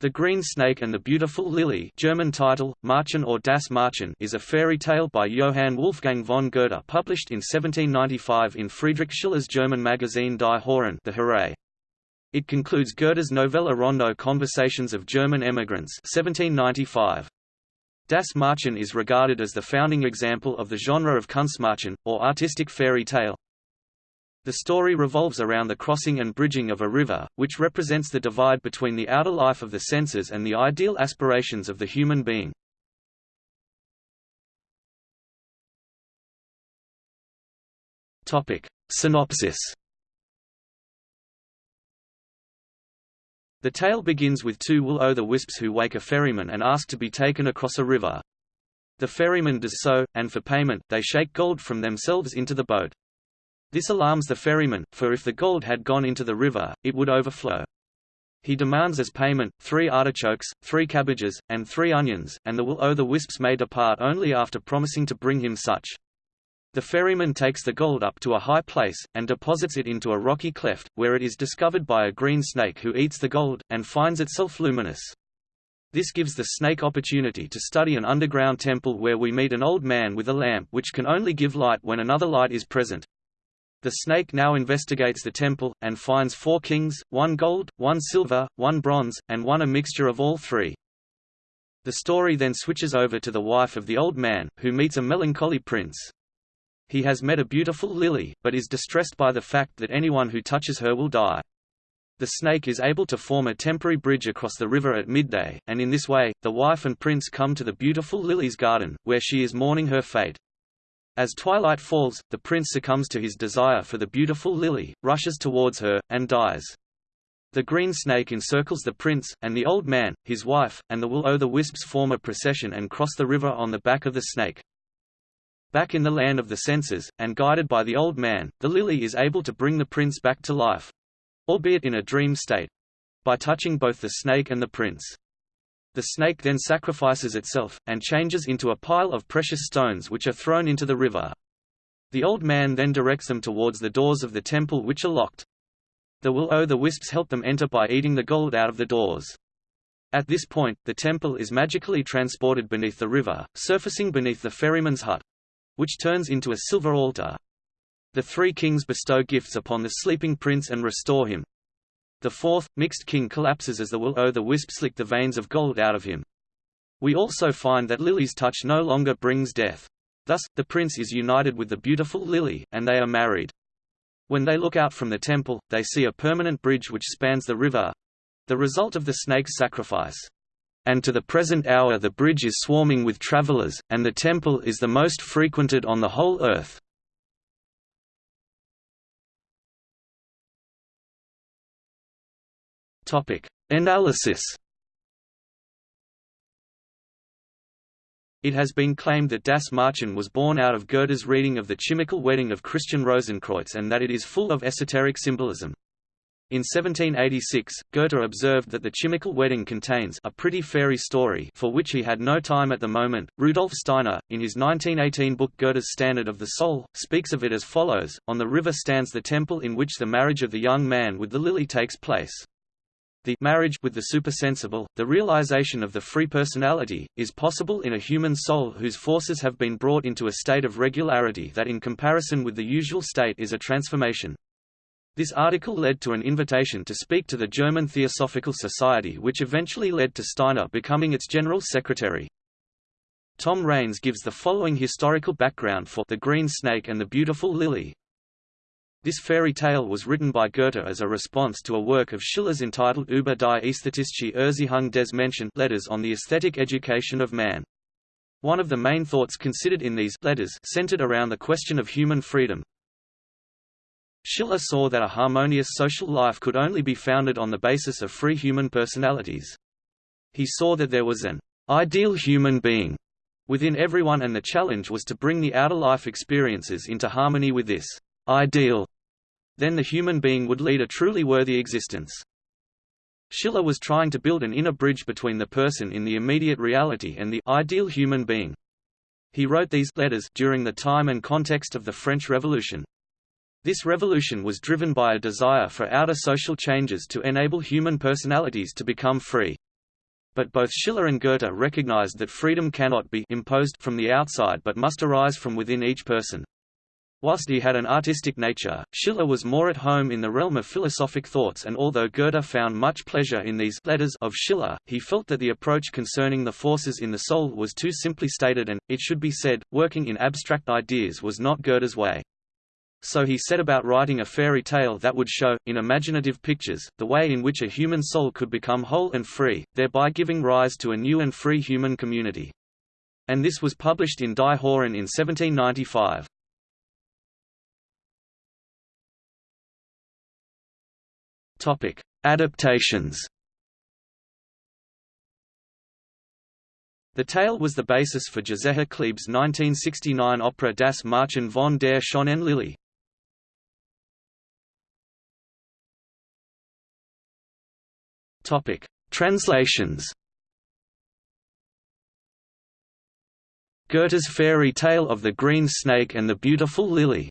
The Green Snake and the Beautiful Lily German title, Märchen or Das Märchen is a fairy tale by Johann Wolfgang von Goethe published in 1795 in Friedrich Schiller's German magazine Die Horen the Horae. It concludes Goethe's novella rondo Conversations of German Emigrants 1795. Das Märchen is regarded as the founding example of the genre of Kunstmärchen, or artistic fairy tale. The story revolves around the crossing and bridging of a river, which represents the divide between the outer life of the senses and the ideal aspirations of the human being. Topic. Synopsis The tale begins with two will-o'-the-wisps who wake a ferryman and ask to be taken across a river. The ferryman does so, and for payment, they shake gold from themselves into the boat. This alarms the ferryman, for if the gold had gone into the river, it would overflow. He demands as payment, three artichokes, three cabbages, and three onions, and the will-o'-the-wisps may depart only after promising to bring him such. The ferryman takes the gold up to a high place, and deposits it into a rocky cleft, where it is discovered by a green snake who eats the gold, and finds itself luminous. This gives the snake opportunity to study an underground temple where we meet an old man with a lamp which can only give light when another light is present. The snake now investigates the temple, and finds four kings, one gold, one silver, one bronze, and one a mixture of all three. The story then switches over to the wife of the old man, who meets a melancholy prince. He has met a beautiful lily, but is distressed by the fact that anyone who touches her will die. The snake is able to form a temporary bridge across the river at midday, and in this way, the wife and prince come to the beautiful lily's garden, where she is mourning her fate. As twilight falls, the prince succumbs to his desire for the beautiful lily, rushes towards her, and dies. The green snake encircles the prince, and the old man, his wife, and the will-o'-the-wisps form a procession and cross the river on the back of the snake. Back in the land of the senses, and guided by the old man, the lily is able to bring the prince back to life—albeit in a dream state—by touching both the snake and the prince. The snake then sacrifices itself, and changes into a pile of precious stones which are thrown into the river. The old man then directs them towards the doors of the temple which are locked. The will-o'-the-wisps help them enter by eating the gold out of the doors. At this point, the temple is magically transported beneath the river, surfacing beneath the ferryman's hut, which turns into a silver altar. The three kings bestow gifts upon the sleeping prince and restore him. The fourth, mixed king collapses as the will-o-the oh, wisp lick the veins of gold out of him. We also find that Lily's touch no longer brings death. Thus, the prince is united with the beautiful Lily, and they are married. When they look out from the temple, they see a permanent bridge which spans the river—the result of the snake's sacrifice. And to the present hour the bridge is swarming with travelers, and the temple is the most frequented on the whole earth. Topic: Analysis. It has been claimed that Das Märchen was born out of Goethe's reading of the chymical wedding of Christian Rosenkreuz and that it is full of esoteric symbolism. In 1786, Goethe observed that the chymical wedding contains a pretty fairy story for which he had no time at the moment. Rudolf Steiner, in his 1918 book Goethe's Standard of the Soul, speaks of it as follows, On the river stands the temple in which the marriage of the young man with the lily takes place. The marriage with the supersensible, the realization of the free personality, is possible in a human soul whose forces have been brought into a state of regularity that in comparison with the usual state is a transformation. This article led to an invitation to speak to the German Theosophical Society which eventually led to Steiner becoming its general secretary. Tom Raines gives the following historical background for The Green Snake and the Beautiful Lily. This fairy tale was written by Goethe as a response to a work of Schiller's entitled Über die ästhetische Erziehung des Menschen letters on the aesthetic education of man. One of the main thoughts considered in these letters centered around the question of human freedom. Schiller saw that a harmonious social life could only be founded on the basis of free human personalities. He saw that there was an ideal human being within everyone and the challenge was to bring the outer life experiences into harmony with this ideal then the human being would lead a truly worthy existence. Schiller was trying to build an inner bridge between the person in the immediate reality and the ideal human being. He wrote these letters during the time and context of the French Revolution. This revolution was driven by a desire for outer social changes to enable human personalities to become free. But both Schiller and Goethe recognized that freedom cannot be imposed from the outside but must arise from within each person. Whilst he had an artistic nature, Schiller was more at home in the realm of philosophic thoughts and although Goethe found much pleasure in these letters of Schiller, he felt that the approach concerning the forces in the soul was too simply stated and, it should be said, working in abstract ideas was not Goethe's way. So he set about writing a fairy tale that would show, in imaginative pictures, the way in which a human soul could become whole and free, thereby giving rise to a new and free human community. And this was published in Die Horen in 1795. Topic: Adaptations. The tale was the basis for Joseph Klebe's 1969 opera Das Märchen von der schönen Lilli. Topic: Translations. Goethe's fairy tale of the green snake and the beautiful lily.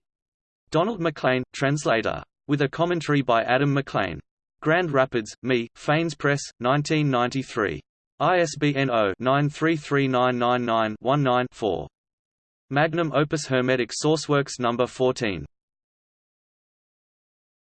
Donald Maclean, translator with a commentary by Adam McLean. Grand Rapids, Me, Phanes Press, 1993. ISBN 0-933999-19-4. Magnum Opus Hermetic Sourceworks No. 14.